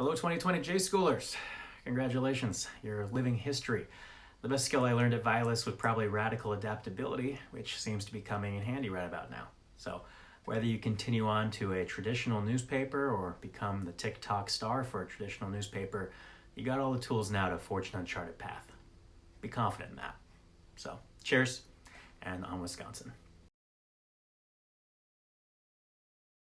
Hello 2020 J Schoolers. Congratulations, you're living history. The best skill I learned at Vilas was probably radical adaptability, which seems to be coming in handy right about now. So, whether you continue on to a traditional newspaper or become the TikTok star for a traditional newspaper, you got all the tools now to forge an uncharted path. Be confident in that. So, cheers, and on Wisconsin.